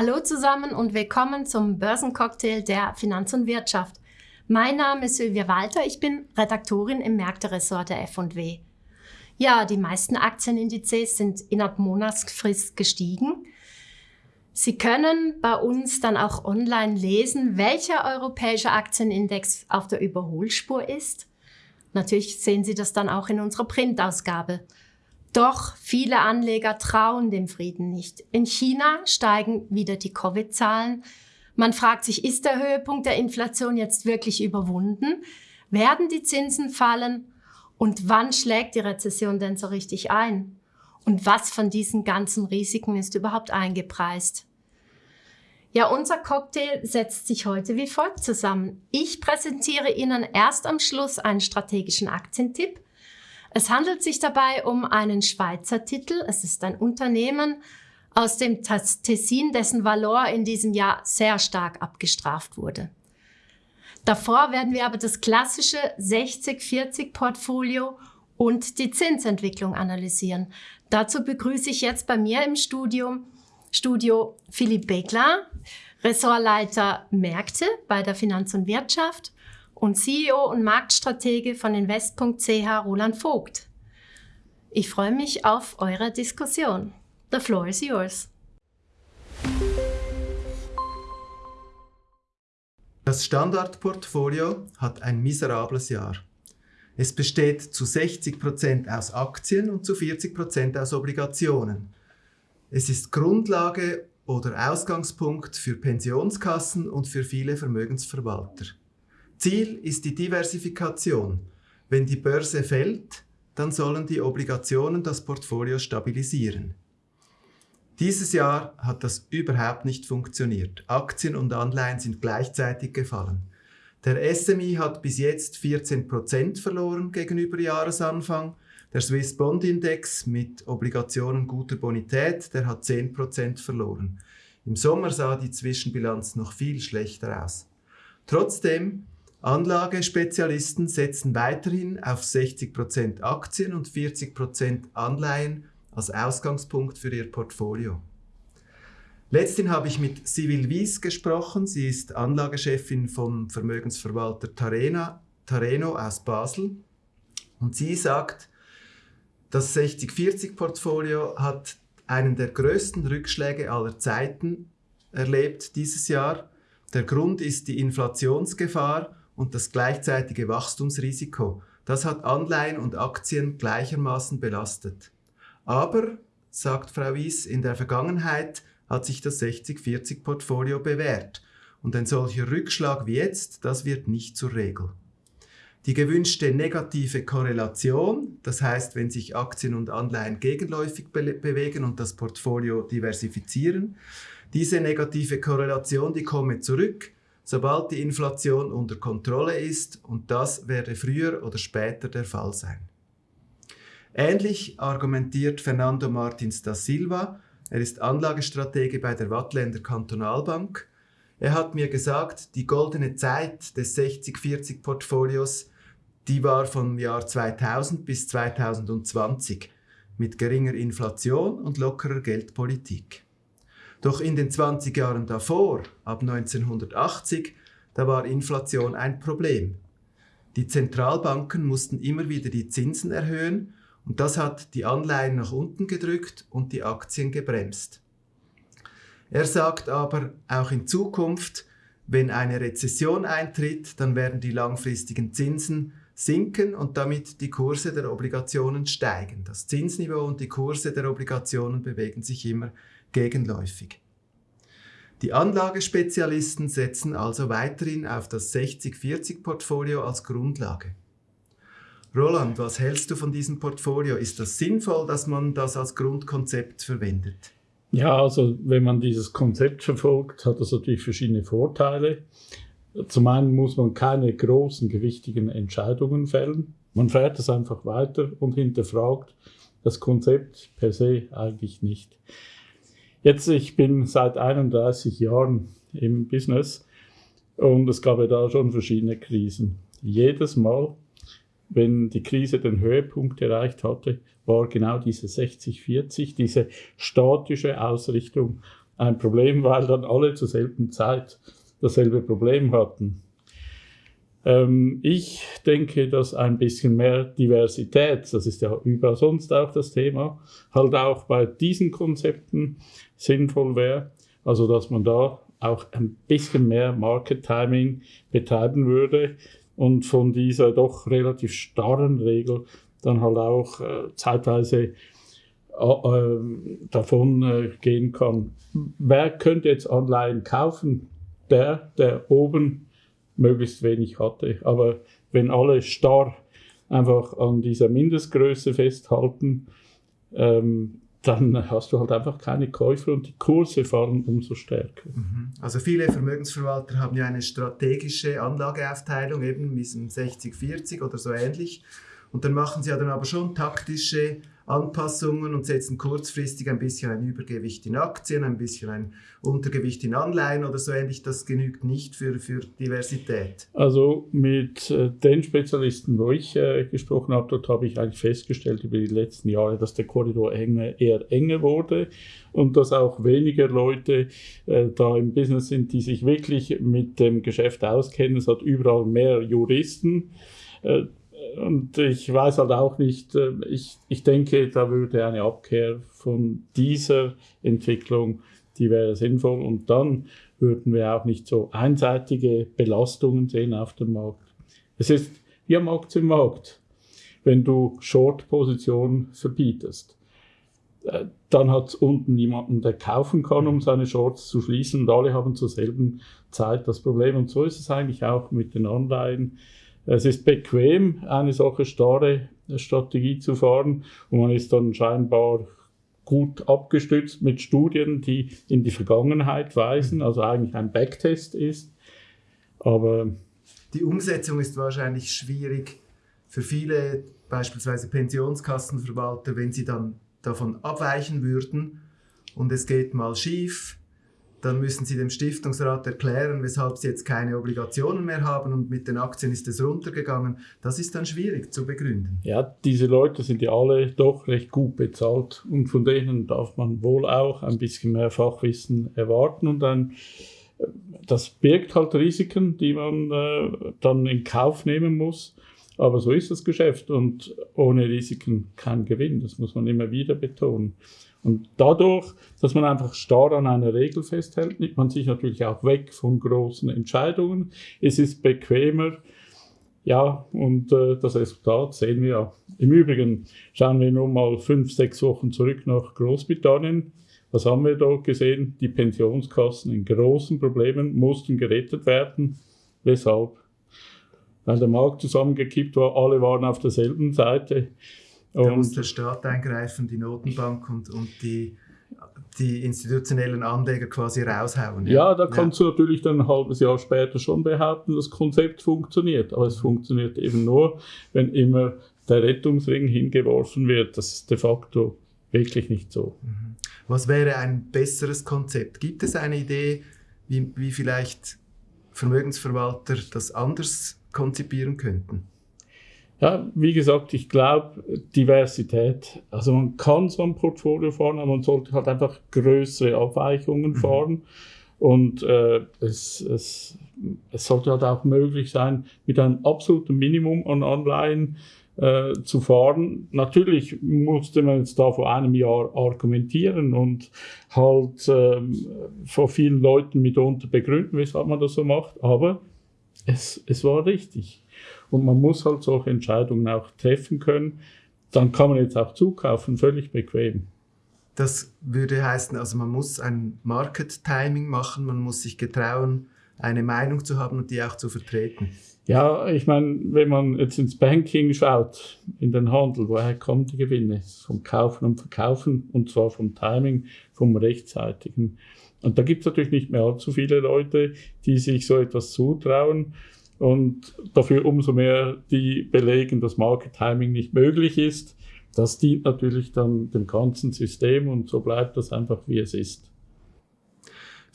Hallo zusammen und willkommen zum Börsencocktail der Finanz und Wirtschaft. Mein Name ist Sylvia Walter, ich bin Redaktorin im Märkteressort der F&W. Ja, die meisten Aktienindizes sind innerhalb Monatsfrist gestiegen. Sie können bei uns dann auch online lesen, welcher europäische Aktienindex auf der Überholspur ist. Natürlich sehen Sie das dann auch in unserer Printausgabe. Doch viele Anleger trauen dem Frieden nicht. In China steigen wieder die Covid-Zahlen. Man fragt sich, ist der Höhepunkt der Inflation jetzt wirklich überwunden? Werden die Zinsen fallen? Und wann schlägt die Rezession denn so richtig ein? Und was von diesen ganzen Risiken ist überhaupt eingepreist? Ja, unser Cocktail setzt sich heute wie folgt zusammen. Ich präsentiere Ihnen erst am Schluss einen strategischen Aktientipp. Es handelt sich dabei um einen Schweizer Titel. Es ist ein Unternehmen aus dem Tessin, dessen Valor in diesem Jahr sehr stark abgestraft wurde. Davor werden wir aber das klassische 60-40-Portfolio und die Zinsentwicklung analysieren. Dazu begrüße ich jetzt bei mir im Studium Studio Philipp Begler, Ressortleiter Märkte bei der Finanz und Wirtschaft und CEO und Marktstratege von Invest.ch Roland Vogt. Ich freue mich auf eure Diskussion. The floor is yours. Das Standardportfolio hat ein miserables Jahr. Es besteht zu 60% aus Aktien und zu 40% aus Obligationen. Es ist Grundlage oder Ausgangspunkt für Pensionskassen und für viele Vermögensverwalter. Ziel ist die Diversifikation. Wenn die Börse fällt, dann sollen die Obligationen das Portfolio stabilisieren. Dieses Jahr hat das überhaupt nicht funktioniert. Aktien und Anleihen sind gleichzeitig gefallen. Der SMI hat bis jetzt 14% verloren gegenüber Jahresanfang der Swiss Bond Index mit Obligationen guter Bonität, der hat 10% verloren. Im Sommer sah die Zwischenbilanz noch viel schlechter aus. Trotzdem, Anlagespezialisten setzen weiterhin auf 60% Aktien und 40% Anleihen als Ausgangspunkt für ihr Portfolio. Letztens habe ich mit Civil Wies gesprochen. Sie ist Anlagechefin vom Vermögensverwalter Tarena, Tareno aus Basel. Und sie sagt, das 60-40-Portfolio hat einen der größten Rückschläge aller Zeiten erlebt dieses Jahr. Der Grund ist die Inflationsgefahr und das gleichzeitige Wachstumsrisiko. Das hat Anleihen und Aktien gleichermaßen belastet. Aber, sagt Frau Wies, in der Vergangenheit hat sich das 60-40-Portfolio bewährt. Und ein solcher Rückschlag wie jetzt, das wird nicht zur Regel. Die gewünschte negative Korrelation, das heißt, wenn sich Aktien und Anleihen gegenläufig be bewegen und das Portfolio diversifizieren, diese negative Korrelation, die komme zurück, sobald die Inflation unter Kontrolle ist und das werde früher oder später der Fall sein. Ähnlich argumentiert Fernando Martins da Silva, er ist Anlagestratege bei der Wattländer Kantonalbank er hat mir gesagt, die goldene Zeit des 60-40-Portfolios, die war vom Jahr 2000 bis 2020 mit geringer Inflation und lockerer Geldpolitik. Doch in den 20 Jahren davor, ab 1980, da war Inflation ein Problem. Die Zentralbanken mussten immer wieder die Zinsen erhöhen und das hat die Anleihen nach unten gedrückt und die Aktien gebremst. Er sagt aber, auch in Zukunft, wenn eine Rezession eintritt, dann werden die langfristigen Zinsen sinken und damit die Kurse der Obligationen steigen. Das Zinsniveau und die Kurse der Obligationen bewegen sich immer gegenläufig. Die Anlagespezialisten setzen also weiterhin auf das 60-40-Portfolio als Grundlage. Roland, was hältst du von diesem Portfolio? Ist das sinnvoll, dass man das als Grundkonzept verwendet? Ja, also wenn man dieses Konzept verfolgt, hat das natürlich verschiedene Vorteile. Zum einen muss man keine großen, gewichtigen Entscheidungen fällen. Man fährt es einfach weiter und hinterfragt das Konzept per se eigentlich nicht. Jetzt, ich bin seit 31 Jahren im Business und es gab ja da schon verschiedene Krisen. Jedes Mal, wenn die Krise den Höhepunkt erreicht hatte, war genau diese 60-40, diese statische Ausrichtung ein Problem, weil dann alle zur selben Zeit dasselbe Problem hatten. Ähm, ich denke, dass ein bisschen mehr Diversität, das ist ja überall sonst auch das Thema, halt auch bei diesen Konzepten sinnvoll wäre. Also, dass man da auch ein bisschen mehr Market Timing betreiben würde und von dieser doch relativ starren Regel dann halt auch äh, zeitweise äh, äh, davon äh, gehen kann. Wer könnte jetzt Anleihen kaufen? Der, der oben möglichst wenig hatte. Aber wenn alle starr einfach an dieser Mindestgröße festhalten, ähm, dann hast du halt einfach keine Käufer und die Kurse fallen umso stärker. Mhm. Also viele Vermögensverwalter haben ja eine strategische Anlageaufteilung, eben mit diesem 60-40 oder so ähnlich. Und dann machen sie ja dann aber schon taktische Anpassungen und setzen kurzfristig ein bisschen ein Übergewicht in Aktien, ein bisschen ein Untergewicht in Anleihen oder so ähnlich. Das genügt nicht für, für Diversität. Also mit äh, den Spezialisten, wo ich äh, gesprochen habe, dort habe ich eigentlich festgestellt über die letzten Jahre, dass der Korridor enger, eher enger wurde und dass auch weniger Leute äh, da im Business sind, die sich wirklich mit dem Geschäft auskennen. Es hat überall mehr Juristen. Und ich weiß halt auch nicht, äh, ich, ich denke, da würde eine Abkehr von dieser Entwicklung, die wäre sinnvoll. Und dann würden wir auch nicht so einseitige Belastungen sehen auf dem Markt. Es ist wie am Aktienmarkt. Wenn du Short-Position verbietest, äh, dann hat es unten niemanden, der kaufen kann, um seine Shorts zu schließen und alle haben zur selben Zeit das Problem. Und so ist es eigentlich auch mit den Anleihen. Es ist bequem, eine solche starre Strategie zu fahren. Und man ist dann scheinbar gut abgestützt mit Studien, die in die Vergangenheit weisen, also eigentlich ein Backtest ist. Aber die Umsetzung ist wahrscheinlich schwierig für viele, beispielsweise Pensionskassenverwalter, wenn sie dann davon abweichen würden. Und es geht mal schief, dann müssen Sie dem Stiftungsrat erklären, weshalb Sie jetzt keine Obligationen mehr haben und mit den Aktien ist es runtergegangen. Das ist dann schwierig zu begründen. Ja, diese Leute sind ja alle doch recht gut bezahlt und von denen darf man wohl auch ein bisschen mehr Fachwissen erwarten und dann das birgt halt Risiken, die man äh, dann in Kauf nehmen muss. Aber so ist das Geschäft und ohne Risiken kein Gewinn. Das muss man immer wieder betonen. Und dadurch, dass man einfach starr an einer Regel festhält, nimmt man sich natürlich auch weg von großen Entscheidungen. Es ist bequemer. Ja, und äh, das Resultat sehen wir ja. Im Übrigen schauen wir nun mal fünf, sechs Wochen zurück nach Großbritannien. Was haben wir dort gesehen? Die Pensionskassen in großen Problemen mussten gerettet werden. Weshalb? Weil der Markt zusammengekippt war, alle waren auf derselben Seite. Da muss der Staat eingreifen, die Notenbank und, und die, die institutionellen Anleger quasi raushauen. Ja, ja da kannst ja. du natürlich dann ein halbes Jahr später schon behaupten, das Konzept funktioniert. Aber es funktioniert eben nur, wenn immer der Rettungsring hingeworfen wird. Das ist de facto wirklich nicht so. Mhm. Was wäre ein besseres Konzept? Gibt es eine Idee, wie, wie vielleicht Vermögensverwalter das anders konzipieren könnten? Ja, wie gesagt, ich glaube, Diversität, also man kann so ein Portfolio fahren, aber man sollte halt einfach größere Abweichungen mhm. fahren. Und äh, es, es, es sollte halt auch möglich sein, mit einem absoluten Minimum an Anleihen äh, zu fahren. Natürlich musste man jetzt da vor einem Jahr argumentieren und halt äh, vor vielen Leuten mitunter begründen, weshalb man das so macht, aber es, es war richtig. Und man muss halt solche Entscheidungen auch treffen können. Dann kann man jetzt auch zukaufen, völlig bequem. Das würde heißen, also man muss ein Market Timing machen, man muss sich getrauen, eine Meinung zu haben und die auch zu vertreten. Ja, ich meine, wenn man jetzt ins Banking schaut, in den Handel, woher kommen die Gewinne? Vom Kaufen und Verkaufen und zwar vom Timing, vom rechtzeitigen. Und da gibt es natürlich nicht mehr allzu viele Leute, die sich so etwas zutrauen und dafür umso mehr die belegen, dass Market Timing nicht möglich ist. Das dient natürlich dann dem ganzen System und so bleibt das einfach, wie es ist.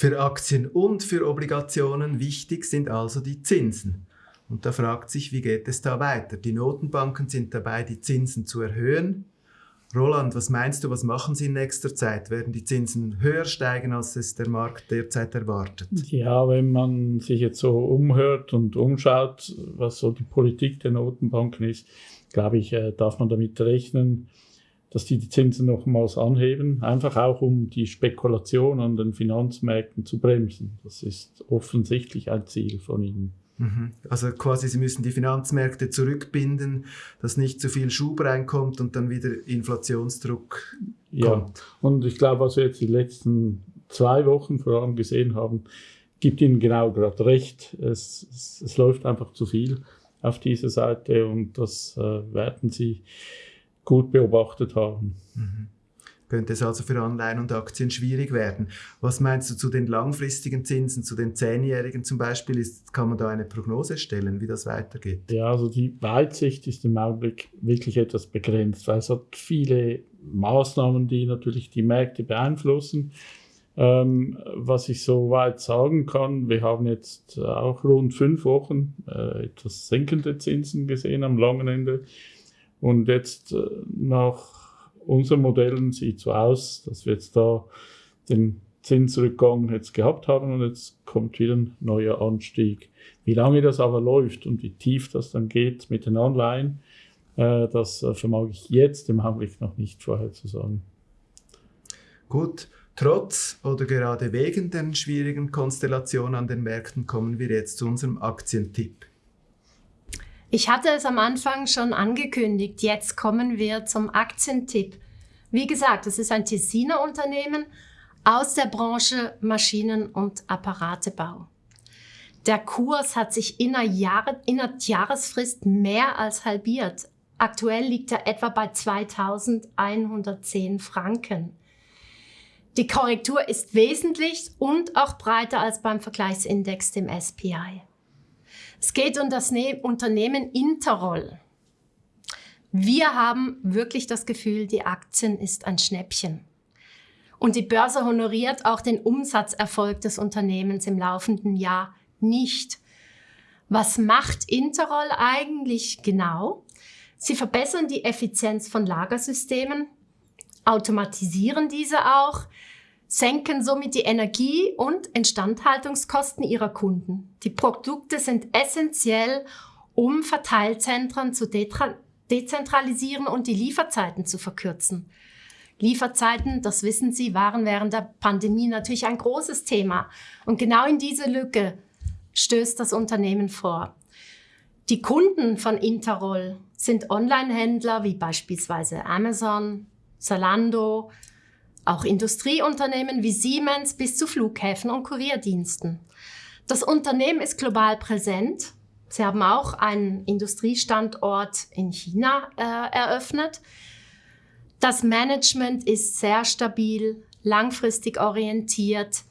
Für Aktien und für Obligationen wichtig sind also die Zinsen. Und da fragt sich, wie geht es da weiter? Die Notenbanken sind dabei, die Zinsen zu erhöhen. Roland, was meinst du, was machen Sie in nächster Zeit? Werden die Zinsen höher steigen, als es der Markt derzeit erwartet? Ja, wenn man sich jetzt so umhört und umschaut, was so die Politik der Notenbanken ist, glaube ich, äh, darf man damit rechnen, dass die die Zinsen nochmals anheben, einfach auch um die Spekulation an den Finanzmärkten zu bremsen. Das ist offensichtlich ein Ziel von ihnen. Mhm. Also quasi, Sie müssen die Finanzmärkte zurückbinden, dass nicht zu viel Schub reinkommt und dann wieder Inflationsdruck ja. kommt. Und ich glaube, was wir jetzt die letzten zwei Wochen vor allem gesehen haben, gibt Ihnen genau gerade recht. Es, es, es läuft einfach zu viel auf dieser Seite und das äh, werden Sie gut beobachtet haben. Mhm könnte es also für Anleihen und Aktien schwierig werden. Was meinst du zu den langfristigen Zinsen, zu den Zehnjährigen zum Beispiel? Ist, kann man da eine Prognose stellen, wie das weitergeht? Ja, also die Weitsicht ist im Augenblick wirklich etwas begrenzt, weil es hat viele Maßnahmen, die natürlich die Märkte beeinflussen. Ähm, was ich soweit sagen kann, wir haben jetzt auch rund fünf Wochen äh, etwas sinkende Zinsen gesehen am langen Ende. Und jetzt äh, nach unseren Modellen sieht so aus, dass wir jetzt da den Zinsrückgang jetzt gehabt haben und jetzt kommt wieder ein neuer Anstieg. Wie lange das aber läuft und wie tief das dann geht mit den Anleihen, äh, das äh, vermag ich jetzt im Augenblick noch nicht vorherzusagen. Gut, trotz oder gerade wegen den schwierigen Konstellationen an den Märkten kommen wir jetzt zu unserem Aktientipp. Ich hatte es am Anfang schon angekündigt. Jetzt kommen wir zum Aktientipp. Wie gesagt, es ist ein Tessiner Unternehmen aus der Branche Maschinen- und Apparatebau. Der Kurs hat sich innerhalb Jahre, innerhalb Jahresfrist mehr als halbiert. Aktuell liegt er etwa bei 2110 Franken. Die Korrektur ist wesentlich und auch breiter als beim Vergleichsindex, dem SPI. Es geht um das ne Unternehmen Interroll. Wir haben wirklich das Gefühl, die Aktien ist ein Schnäppchen. Und die Börse honoriert auch den Umsatzerfolg des Unternehmens im laufenden Jahr nicht. Was macht Interroll eigentlich genau? Sie verbessern die Effizienz von Lagersystemen, automatisieren diese auch, senken somit die Energie- und Instandhaltungskosten ihrer Kunden. Die Produkte sind essentiell, um Verteilzentren zu dezentralisieren und die Lieferzeiten zu verkürzen. Lieferzeiten, das wissen Sie, waren während der Pandemie natürlich ein großes Thema. Und genau in diese Lücke stößt das Unternehmen vor. Die Kunden von Interroll sind Online-Händler wie beispielsweise Amazon, Zalando, auch Industrieunternehmen wie Siemens bis zu Flughäfen und Kurierdiensten. Das Unternehmen ist global präsent. Sie haben auch einen Industriestandort in China äh, eröffnet. Das Management ist sehr stabil, langfristig orientiert.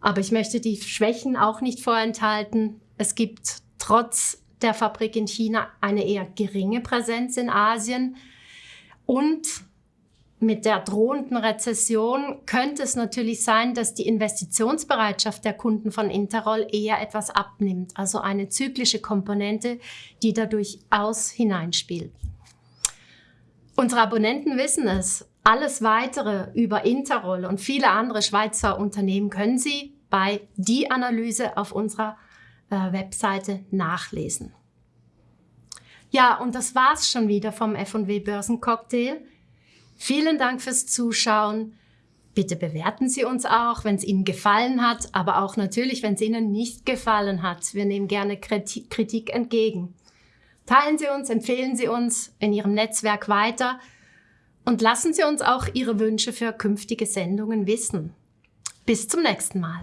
Aber ich möchte die Schwächen auch nicht vorenthalten. Es gibt trotz der Fabrik in China eine eher geringe Präsenz in Asien. Und mit der drohenden Rezession könnte es natürlich sein, dass die Investitionsbereitschaft der Kunden von Interroll eher etwas abnimmt, also eine zyklische Komponente, die da durchaus hineinspielt. Unsere Abonnenten wissen es. Alles weitere über Interroll und viele andere Schweizer Unternehmen können Sie bei Die Analyse auf unserer äh, Webseite nachlesen. Ja, und das war's schon wieder vom F&W Börsencocktail. Vielen Dank fürs Zuschauen. Bitte bewerten Sie uns auch, wenn es Ihnen gefallen hat, aber auch natürlich, wenn es Ihnen nicht gefallen hat. Wir nehmen gerne Kritik entgegen. Teilen Sie uns, empfehlen Sie uns in Ihrem Netzwerk weiter und lassen Sie uns auch Ihre Wünsche für künftige Sendungen wissen. Bis zum nächsten Mal.